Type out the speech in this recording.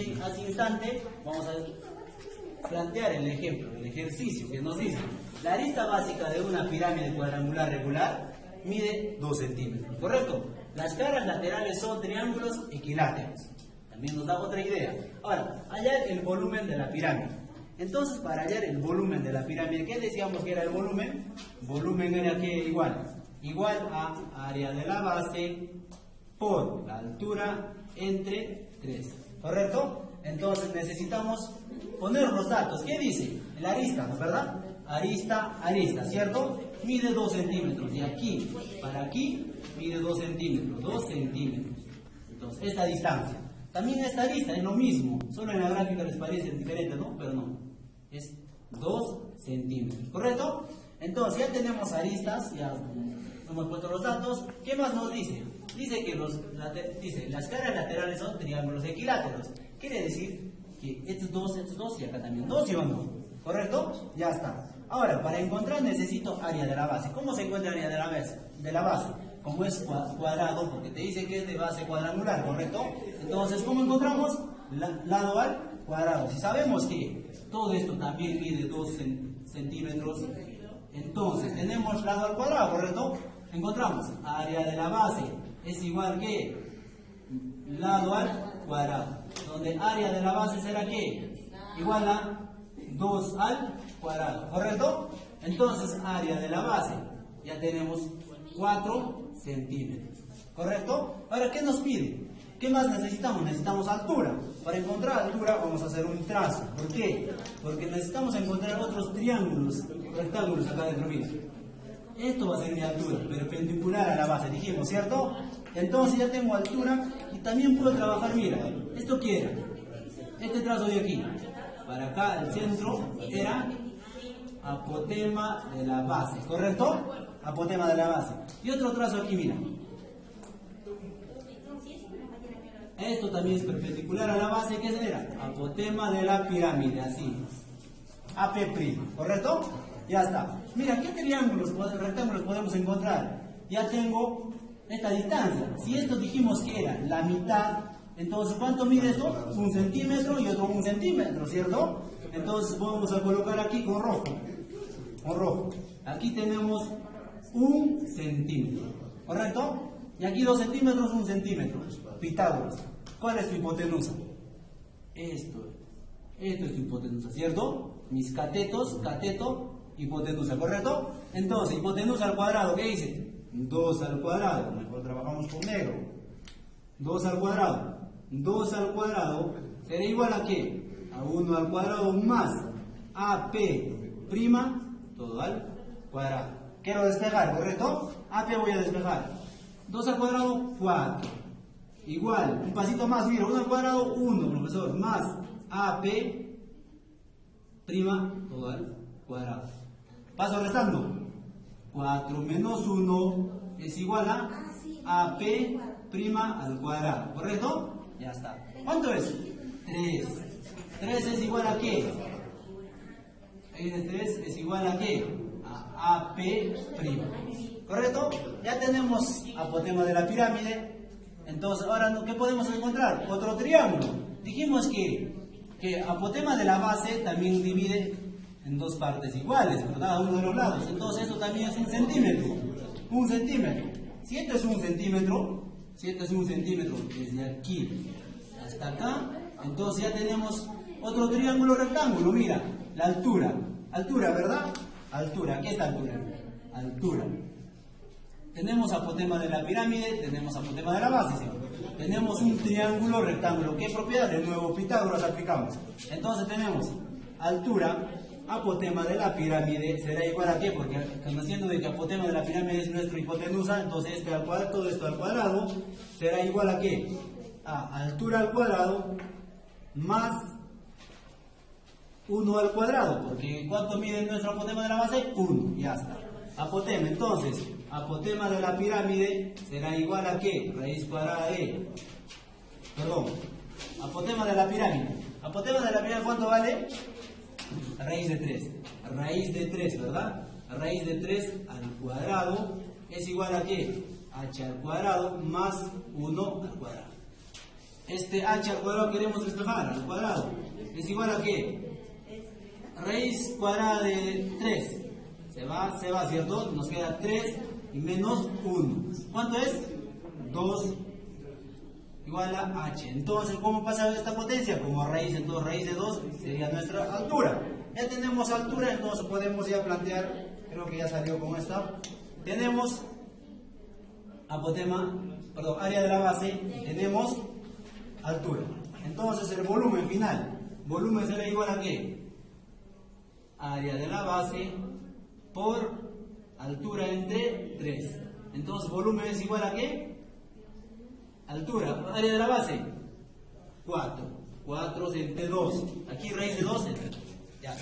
este hace instante vamos a plantear el ejemplo, el ejercicio que nos dice. La arista básica de una pirámide cuadrangular regular mide 2 centímetros, ¿correcto? Las caras laterales son triángulos equiláteros. También nos da otra idea. Ahora, hallar el volumen de la pirámide. Entonces, para hallar el volumen de la pirámide, ¿qué decíamos que era el volumen? Volumen era que igual, igual a área de la base por la altura entre 3. ¿Correcto? Entonces necesitamos poner los datos. ¿Qué dice? El arista, ¿no es verdad? Arista, arista, ¿cierto? Mide 2 centímetros. De aquí para aquí mide 2 centímetros. 2 centímetros. Entonces, esta distancia. También esta arista es lo mismo. Solo en la gráfica les parece diferente, ¿no? Pero no. Es 2 centímetros. ¿Correcto? Entonces, ya tenemos aristas, ya hemos puesto los datos. ¿Qué más nos dice? Dice que los, dice, las caras laterales son triángulos equiláteros. Quiere decir que estos dos, estos dos y acá también dos, ¿sí o no? ¿Correcto? Ya está. Ahora, para encontrar necesito área de la base. ¿Cómo se encuentra área de la base? De la base. Como es cuadrado, porque te dice que es de base cuadrangular, ¿correcto? Entonces, ¿cómo encontramos? lado al cuadrado. Si sabemos que todo esto también mide 2 centímetros, entonces tenemos lado al cuadrado, ¿correcto? Encontramos área de la base es igual que lado al cuadrado, donde área de la base será que igual a 2 al cuadrado, ¿correcto? Entonces, área de la base, ya tenemos 4 centímetros, ¿correcto? Ahora, ¿qué nos pide? ¿Qué más necesitamos? Necesitamos altura. Para encontrar altura vamos a hacer un trazo. ¿Por qué? Porque necesitamos encontrar otros triángulos, rectángulos acá dentro mío. Esto va a ser mi altura, perpendicular a la base, dijimos, ¿cierto? Entonces ya tengo altura y también puedo trabajar, mira, ¿esto qué era? Este trazo de aquí, para acá el centro era apotema de la base, ¿correcto? Apotema de la base. Y otro trazo aquí, mira. Esto también es perpendicular a la base, ¿qué era? Apotema de la pirámide, así. AP', ¿correcto? Ya está. Mira, ¿qué triángulos, rectángulos podemos encontrar? Ya tengo esta distancia. Si esto dijimos que era la mitad, entonces ¿cuánto mide esto? Un centímetro y otro un centímetro, ¿cierto? Entonces vamos a colocar aquí con rojo. Con rojo. Aquí tenemos un centímetro, ¿correcto? Y aquí dos centímetros, un centímetro. Pitágoras. ¿Cuál es tu hipotenusa? Esto. Esto es tu hipotenusa, ¿cierto? Mis catetos, cateto, hipotenusa, ¿correcto? Entonces, hipotenusa al cuadrado, ¿qué dice? 2 al cuadrado, mejor trabajamos con negro. 2 al cuadrado. 2 al cuadrado será igual a qué? A 1 al cuadrado más AP prima, todo al cuadrado. Quiero despejar, ¿correcto? AP voy a despejar. 2 al cuadrado, 4. Igual, un pasito más, mira, 1 al cuadrado, 1, profesor, más AP prima, todo al cuadrado. Paso restando. 4 menos 1 es igual a AP prima al cuadrado, ¿correcto? Ya está. ¿Cuánto es? 3. 3 es igual a qué? 3 es igual a qué? A AP prima. ¿Correcto? Ya tenemos apotema de la pirámide. Entonces, ahora, ¿qué podemos encontrar? Otro triángulo. Dijimos que, que apotema de la base también divide en dos partes iguales, ¿verdad? uno de los lados. Entonces esto también es un centímetro. Un centímetro. Si esto es un centímetro, si esto es un centímetro desde aquí hasta acá, entonces ya tenemos otro triángulo rectángulo, mira, la altura. Altura, ¿verdad? Altura, ¿qué es la altura? Altura. Tenemos apotema de la pirámide, tenemos apotema de la base, Tenemos un triángulo rectángulo. ¿Qué propiedad? De nuevo Pitágoras aplicamos. Entonces tenemos altura apotema de la pirámide será igual a qué? Porque conociendo de que apotema de la pirámide es nuestro hipotenusa, entonces este al cuadrado, todo esto al cuadrado, será igual a qué? A altura al cuadrado más 1 al cuadrado, porque ¿cuánto mide nuestro apotema de la base? 1, ya está. Apotema, entonces, apotema de la pirámide será igual a qué? Raíz cuadrada de, perdón, apotema de la pirámide. Apotema de la pirámide, ¿cuánto vale? Raíz de 3. Raíz de 3, ¿verdad? Raíz de 3 al cuadrado es igual a qué? h al cuadrado más 1 al cuadrado. este h al cuadrado queremos despejar, al cuadrado. Es igual a qué? Raíz cuadrada de 3. Se va, se va, ¿cierto? Nos queda 3 y menos 1. ¿Cuánto es? 2 igual a h. Entonces, ¿cómo pasa esta potencia? Como raíz, entonces raíz de 2 sería nuestra altura. Ya tenemos altura, entonces podemos ya plantear, creo que ya salió con esta. Tenemos apotema, perdón, área de la base, tenemos altura. Entonces el volumen final, volumen será igual a qué? Área de la base por altura entre 3. Entonces volumen es igual a qué? Altura, área de la base, 4. 4 entre 2. Aquí raíz de 2 entre 2. Ya.